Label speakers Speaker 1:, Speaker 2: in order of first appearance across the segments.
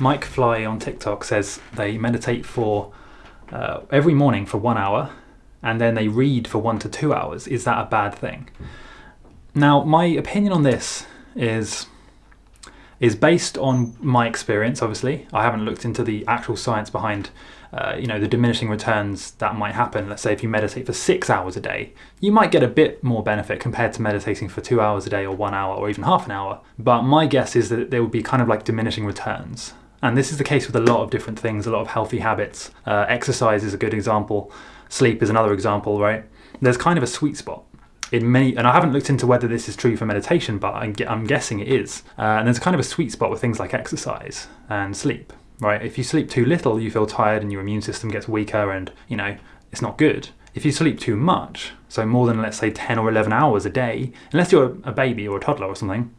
Speaker 1: Mike Fly on TikTok says they meditate for uh, every morning for one hour and then they read for one to two hours. Is that a bad thing? Now, my opinion on this is is based on my experience. Obviously, I haven't looked into the actual science behind, uh, you know, the diminishing returns that might happen. Let's say if you meditate for six hours a day, you might get a bit more benefit compared to meditating for two hours a day, or one hour, or even half an hour. But my guess is that there would be kind of like diminishing returns. And this is the case with a lot of different things, a lot of healthy habits. Uh, exercise is a good example. Sleep is another example, right? There's kind of a sweet spot in many, and I haven't looked into whether this is true for meditation, but I'm, guessing it is. Uh, and there's kind of a sweet spot with things like exercise and sleep, right? If you sleep too little, you feel tired and your immune system gets weaker and, you know, it's not good. If you sleep too much, so more than let's say 10 or 11 hours a day, unless you're a baby or a toddler or something,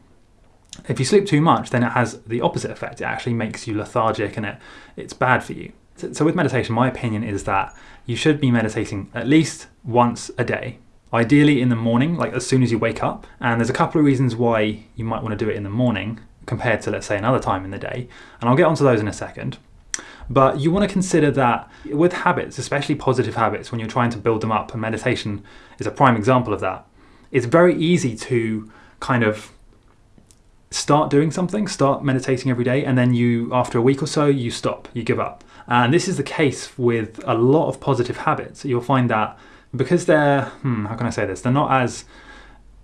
Speaker 1: if you sleep too much, then it has the opposite effect. It actually makes you lethargic and it, it's bad for you. So, so with meditation, my opinion is that you should be meditating at least once a day, ideally in the morning, like as soon as you wake up. And there's a couple of reasons why you might want to do it in the morning compared to, let's say, another time in the day. And I'll get onto those in a second. But you want to consider that with habits, especially positive habits, when you're trying to build them up, and meditation is a prime example of that, it's very easy to kind of start doing something, start meditating every day, and then you, after a week or so, you stop, you give up. And this is the case with a lot of positive habits. You'll find that because they're, hmm, how can I say this? They're not as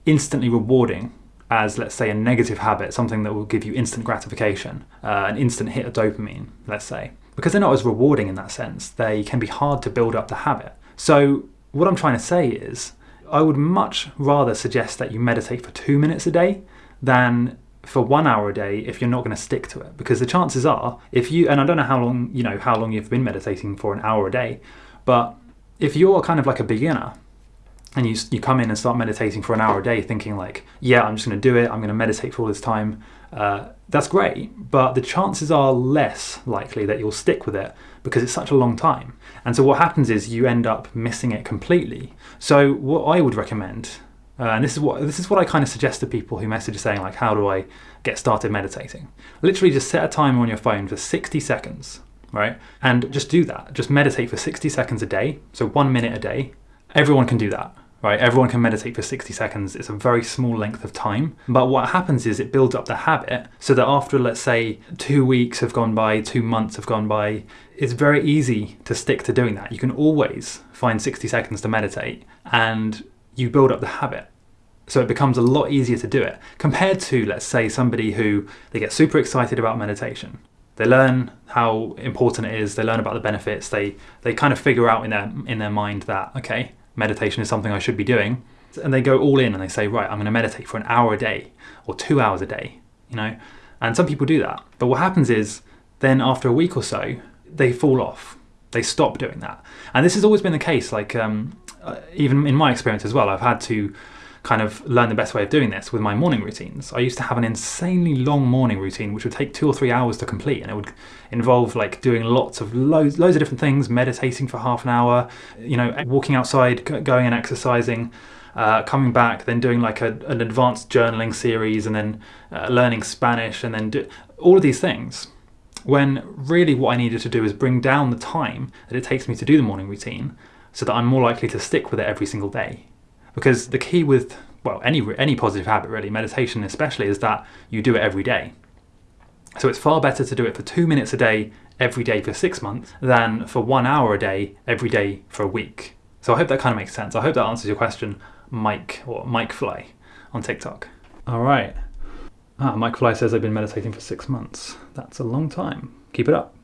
Speaker 1: instantly rewarding as, let's say, a negative habit, something that will give you instant gratification, uh, an instant hit of dopamine, let's say. Because they're not as rewarding in that sense, they can be hard to build up the habit. So, what I'm trying to say is, I would much rather suggest that you meditate for two minutes a day than for one hour a day if you're not going to stick to it. Because the chances are if you and I don't know how long you know how long you've been meditating for an hour a day but if you're kind of like a beginner and you, you come in and start meditating for an hour a day thinking like yeah I'm just going to do it. I'm going to meditate for all this time uh, that's great but the chances are less likely that you'll stick with it because it's such a long time. And so what happens is you end up missing it completely. So what I would recommend uh, and this is what this is what I kind of suggest to people who message saying like, how do I get started meditating? Literally just set a timer on your phone for 60 seconds, right? And just do that. Just meditate for 60 seconds a day. So one minute a day. Everyone can do that, right? Everyone can meditate for 60 seconds. It's a very small length of time. But what happens is it builds up the habit so that after, let's say, two weeks have gone by, two months have gone by, it's very easy to stick to doing that. You can always find 60 seconds to meditate and you build up the habit. So it becomes a lot easier to do it compared to, let's say, somebody who they get super excited about meditation. They learn how important it is. They learn about the benefits. They they kind of figure out in their in their mind that okay, meditation is something I should be doing, and they go all in and they say, right, I'm going to meditate for an hour a day or two hours a day. You know, and some people do that. But what happens is then after a week or so, they fall off. They stop doing that. And this has always been the case. Like um, uh, even in my experience as well, I've had to kind of learn the best way of doing this with my morning routines. I used to have an insanely long morning routine which would take two or three hours to complete and it would involve like doing lots of loads, loads of different things, meditating for half an hour, you know, walking outside, going and exercising, uh, coming back, then doing like a, an advanced journaling series and then uh, learning Spanish and then do all of these things when really what I needed to do is bring down the time that it takes me to do the morning routine so that I'm more likely to stick with it every single day. Because the key with, well, any, any positive habit really, meditation especially, is that you do it every day. So it's far better to do it for two minutes a day every day for six months than for one hour a day every day for a week. So I hope that kind of makes sense. I hope that answers your question, Mike or Mike Fly on TikTok. All right. Ah, Mike Fly says I've been meditating for six months. That's a long time. Keep it up.